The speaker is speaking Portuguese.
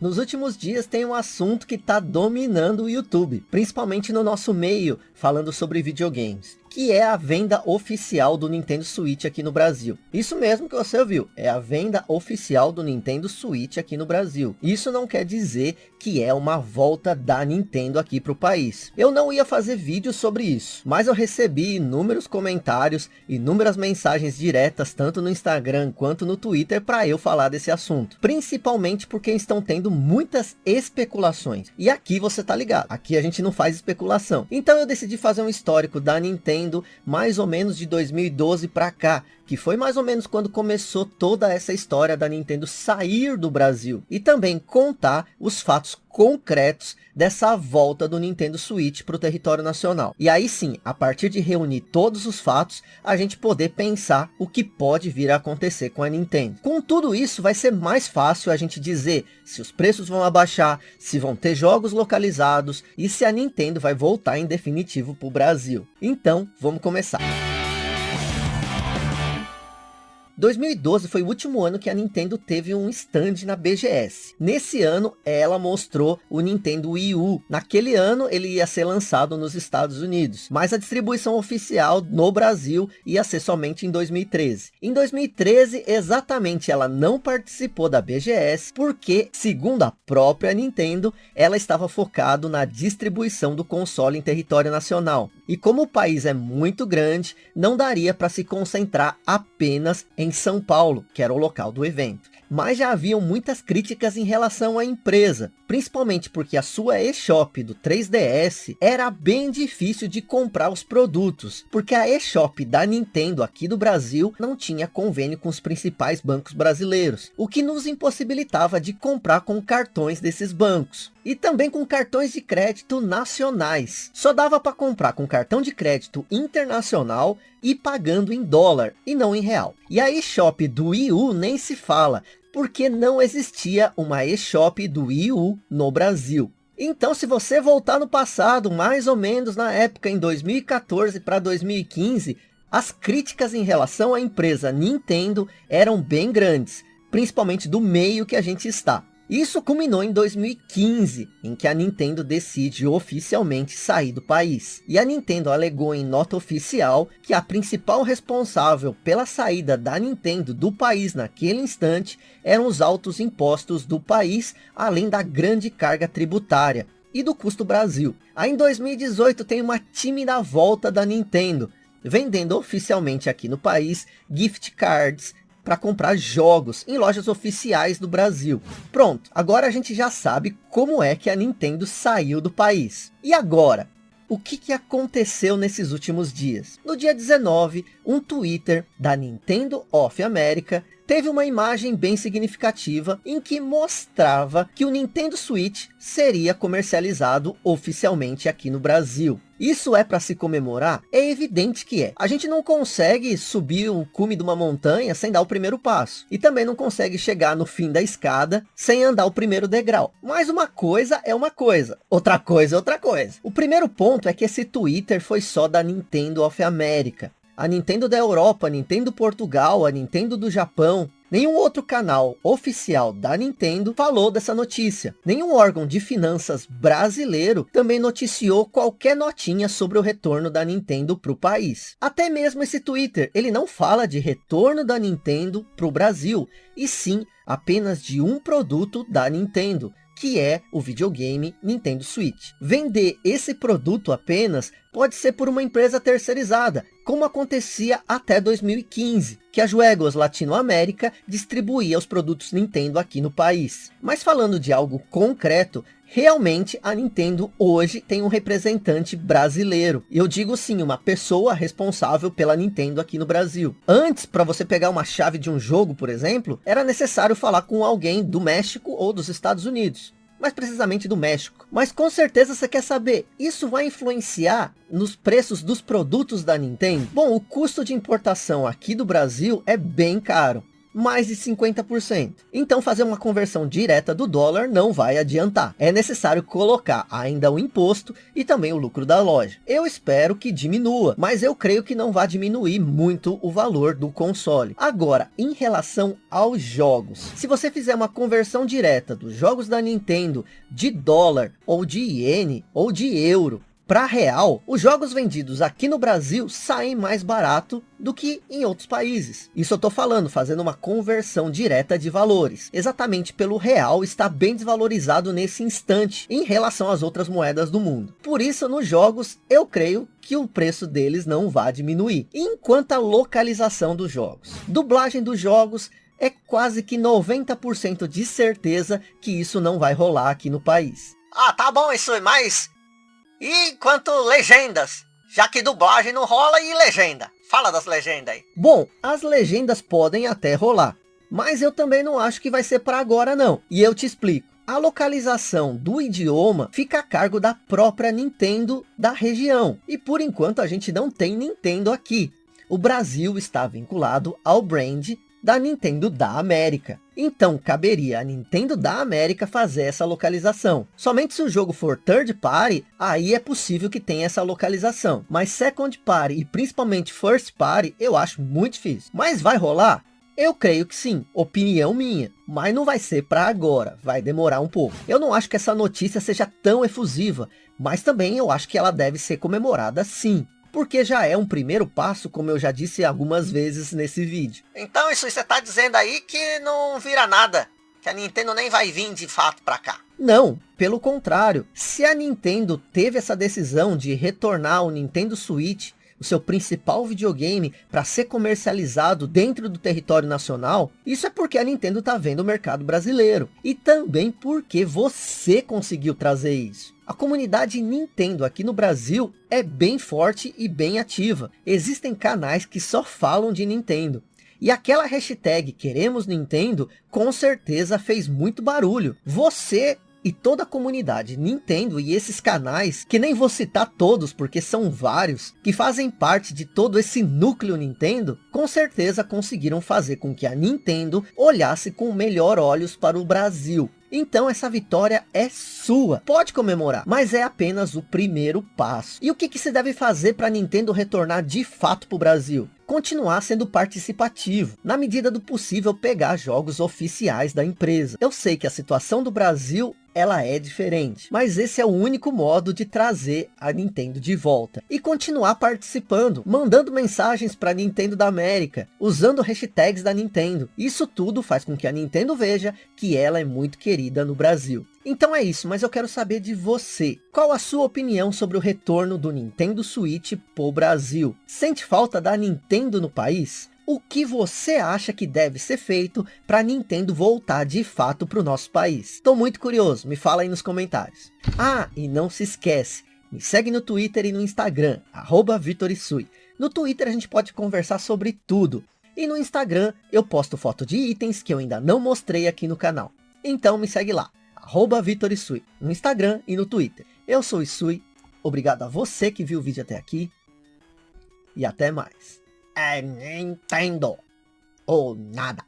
Nos últimos dias tem um assunto que está dominando o YouTube, principalmente no nosso meio, falando sobre videogames que é a venda oficial do Nintendo Switch aqui no Brasil. Isso mesmo que você ouviu, é a venda oficial do Nintendo Switch aqui no Brasil. Isso não quer dizer que é uma volta da Nintendo aqui para o país. Eu não ia fazer vídeo sobre isso, mas eu recebi inúmeros comentários, inúmeras mensagens diretas, tanto no Instagram quanto no Twitter, para eu falar desse assunto. Principalmente porque estão tendo muitas especulações. E aqui você tá ligado, aqui a gente não faz especulação. Então eu decidi fazer um histórico da Nintendo, mais ou menos de 2012 para cá, que foi mais ou menos quando começou toda essa história da Nintendo sair do Brasil. E também contar os fatos concretos dessa volta do Nintendo Switch para o território nacional. E aí sim, a partir de reunir todos os fatos, a gente poder pensar o que pode vir a acontecer com a Nintendo. Com tudo isso, vai ser mais fácil a gente dizer se os preços vão abaixar, se vão ter jogos localizados e se a Nintendo vai voltar em definitivo para o Brasil. Então, vamos começar. 2012 foi o último ano que a Nintendo teve um stand na BGS. Nesse ano, ela mostrou o Nintendo Wii U. Naquele ano, ele ia ser lançado nos Estados Unidos, mas a distribuição oficial no Brasil ia ser somente em 2013. Em 2013, exatamente, ela não participou da BGS, porque, segundo a própria Nintendo, ela estava focado na distribuição do console em território nacional. E como o país é muito grande, não daria para se concentrar apenas em São Paulo, que era o local do evento. Mas já haviam muitas críticas em relação à empresa, principalmente porque a sua eShop do 3DS era bem difícil de comprar os produtos, porque a eShop da Nintendo aqui do Brasil não tinha convênio com os principais bancos brasileiros, o que nos impossibilitava de comprar com cartões desses bancos e também com cartões de crédito nacionais. Só dava para comprar com cartão de crédito internacional e pagando em dólar e não em real. E a eShop do Wii U nem se fala, porque não existia uma eShop do Wii U no Brasil. Então, se você voltar no passado, mais ou menos na época em 2014 para 2015, as críticas em relação à empresa Nintendo eram bem grandes, principalmente do meio que a gente está. Isso culminou em 2015, em que a Nintendo decide oficialmente sair do país. E a Nintendo alegou em nota oficial que a principal responsável pela saída da Nintendo do país naquele instante eram os altos impostos do país, além da grande carga tributária e do custo Brasil. Aí em 2018 tem uma tímida volta da Nintendo, vendendo oficialmente aqui no país gift cards, para comprar jogos em lojas oficiais do Brasil. Pronto, agora a gente já sabe como é que a Nintendo saiu do país. E agora? O que, que aconteceu nesses últimos dias? No dia 19, um Twitter da Nintendo of America teve uma imagem bem significativa em que mostrava que o Nintendo Switch seria comercializado oficialmente aqui no Brasil. Isso é para se comemorar? É evidente que é. A gente não consegue subir um cume de uma montanha sem dar o primeiro passo. E também não consegue chegar no fim da escada sem andar o primeiro degrau. Mas uma coisa é uma coisa. Outra coisa é outra coisa. O primeiro ponto é que esse Twitter foi só da Nintendo of America a Nintendo da Europa, a Nintendo Portugal, a Nintendo do Japão, Nenhum outro canal oficial da Nintendo falou dessa notícia. Nenhum órgão de finanças brasileiro também noticiou qualquer notinha sobre o retorno da Nintendo para o país. Até mesmo esse Twitter, ele não fala de retorno da Nintendo para o Brasil, e sim apenas de um produto da Nintendo, que é o videogame Nintendo Switch. Vender esse produto apenas pode ser por uma empresa terceirizada, como acontecia até 2015, que a Juegos Latinoamérica distribuía os produtos Nintendo aqui no país. Mas falando de algo concreto, realmente a Nintendo hoje tem um representante brasileiro. Eu digo sim, uma pessoa responsável pela Nintendo aqui no Brasil. Antes, para você pegar uma chave de um jogo, por exemplo, era necessário falar com alguém do México ou dos Estados Unidos mais precisamente do México. Mas com certeza você quer saber, isso vai influenciar nos preços dos produtos da Nintendo? Bom, o custo de importação aqui do Brasil é bem caro. Mais de 50%. Então fazer uma conversão direta do dólar não vai adiantar. É necessário colocar ainda o imposto e também o lucro da loja. Eu espero que diminua, mas eu creio que não vai diminuir muito o valor do console. Agora, em relação aos jogos, se você fizer uma conversão direta dos jogos da Nintendo de dólar ou de iene ou de euro para real, os jogos vendidos aqui no Brasil saem mais barato do que em outros países. Isso eu estou falando, fazendo uma conversão direta de valores. Exatamente pelo real está bem desvalorizado nesse instante em relação às outras moedas do mundo. Por isso, nos jogos, eu creio que o preço deles não vai diminuir. Enquanto a localização dos jogos. Dublagem dos jogos é quase que 90% de certeza que isso não vai rolar aqui no país. Ah, tá bom isso, mas e quanto legendas? Já que dublagem não rola e legenda. Fala das legendas aí. Bom, as legendas podem até rolar. Mas eu também não acho que vai ser para agora não. E eu te explico. A localização do idioma fica a cargo da própria Nintendo da região. E por enquanto a gente não tem Nintendo aqui. O Brasil está vinculado ao brand da Nintendo da América. Então caberia a Nintendo da América fazer essa localização. Somente se o jogo for third party, aí é possível que tenha essa localização. Mas second party e principalmente first party, eu acho muito difícil. Mas vai rolar? Eu creio que sim, opinião minha, mas não vai ser para agora, vai demorar um pouco. Eu não acho que essa notícia seja tão efusiva, mas também eu acho que ela deve ser comemorada sim porque já é um primeiro passo, como eu já disse algumas vezes nesse vídeo. Então isso você está dizendo aí que não vira nada, que a Nintendo nem vai vir de fato para cá. Não, pelo contrário, se a Nintendo teve essa decisão de retornar o Nintendo Switch, o seu principal videogame, para ser comercializado dentro do território nacional, isso é porque a Nintendo está vendo o mercado brasileiro. E também porque você conseguiu trazer isso. A comunidade Nintendo aqui no Brasil é bem forte e bem ativa. Existem canais que só falam de Nintendo. E aquela hashtag queremos Nintendo com certeza fez muito barulho. Você e toda a comunidade Nintendo e esses canais, que nem vou citar todos porque são vários, que fazem parte de todo esse núcleo Nintendo, com certeza conseguiram fazer com que a Nintendo olhasse com melhor olhos para o Brasil. Então essa vitória é sua. Pode comemorar, mas é apenas o primeiro passo. E o que, que se deve fazer para a Nintendo retornar de fato para o Brasil? Continuar sendo participativo, na medida do possível pegar jogos oficiais da empresa. Eu sei que a situação do Brasil ela é diferente. Mas esse é o único modo de trazer a Nintendo de volta. E continuar participando, mandando mensagens para Nintendo da América, usando hashtags da Nintendo. Isso tudo faz com que a Nintendo veja que ela é muito querida no Brasil. Então é isso, mas eu quero saber de você. Qual a sua opinião sobre o retorno do Nintendo Switch pro Brasil? Sente falta da Nintendo no país? o que você acha que deve ser feito para Nintendo voltar de fato para o nosso país. Estou muito curioso, me fala aí nos comentários. Ah, e não se esquece, me segue no Twitter e no Instagram, arroba Vitorisui. No Twitter a gente pode conversar sobre tudo. E no Instagram eu posto foto de itens que eu ainda não mostrei aqui no canal. Então me segue lá, arroba Vitorisui, no Instagram e no Twitter. Eu sou o Isui, obrigado a você que viu o vídeo até aqui. E até mais. é Nintendo ou nada.